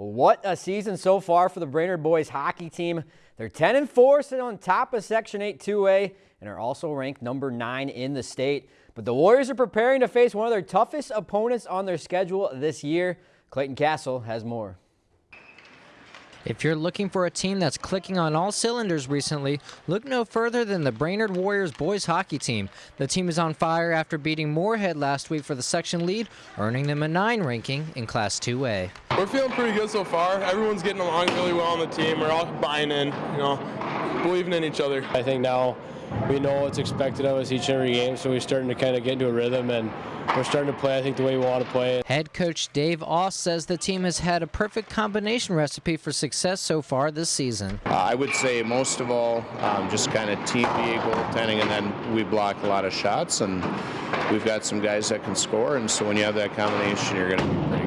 What a season so far for the Brainerd boys hockey team. They're 10 and 4, sitting on top of Section 8 2A, and are also ranked number 9 in the state. But the Warriors are preparing to face one of their toughest opponents on their schedule this year. Clayton Castle has more. If you're looking for a team that's clicking on all cylinders recently, look no further than the Brainerd Warriors boys hockey team. The team is on fire after beating Moorhead last week for the section lead, earning them a 9 ranking in Class 2A. We're feeling pretty good so far. Everyone's getting along really well on the team. We're all buying in, you know, believing in each other. I think now we know what's expected of us each and every game, so we're starting to kind of get into a rhythm and we're starting to play, I think, the way we want to play. Head coach Dave Oss says the team has had a perfect combination recipe for success so far this season. Uh, I would say most of all, um, just kind of TPA goaltending, and then we block a lot of shots, and we've got some guys that can score, and so when you have that combination, you're going to be pretty good.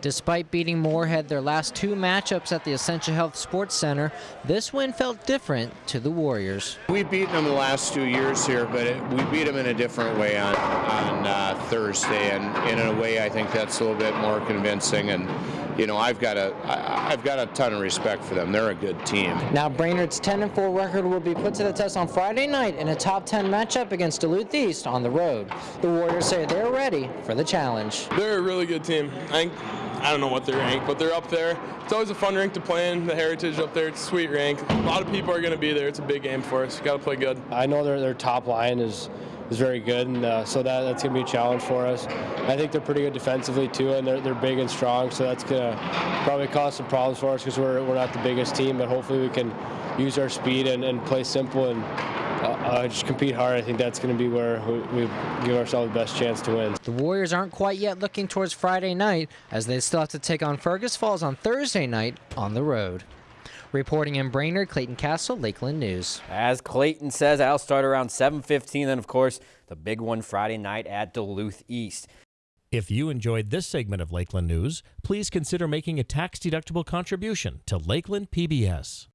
Despite beating Moorhead their last two matchups at the Essentia Health Sports Center, this win felt different to the Warriors. We've beaten them the last two years here, but it, we beat them in a different way on, on uh, Thursday, and, and, in a way I think that's a little bit more convincing. And you know, I've got a I, I've got a ton of respect for them. They're a good team. Now Brainerd's 10 and 4 record will be put to the test on Friday night in a top 10 matchup against Duluth East on the road. The Warriors say they're ready for the challenge. They're a really good team. I think I don't know what they're ranked, but they're up there. It's always a fun rank to play in. The Heritage up there, it's a sweet rank. A lot of people are going to be there. It's a big game for us. Got to play good. I know their their top line is is very good, and uh, so that that's going to be a challenge for us. I think they're pretty good defensively too, and they're they're big and strong, so that's going to probably cause some problems for us because we're we're not the biggest team, but hopefully we can use our speed and, and play simple and uh, just compete hard. I think that's going to be where we, we, give ourselves the best chance to win. The Warriors aren't quite yet looking towards Friday night, as they still have to take on Fergus Falls on Thursday night on the road. Reporting in Brainerd, Clayton Castle, Lakeland News. As Clayton says, I'll start around 7.15, and of course the big one Friday night at Duluth East. If you enjoyed this segment of Lakeland News, please consider making a tax-deductible contribution to Lakeland PBS.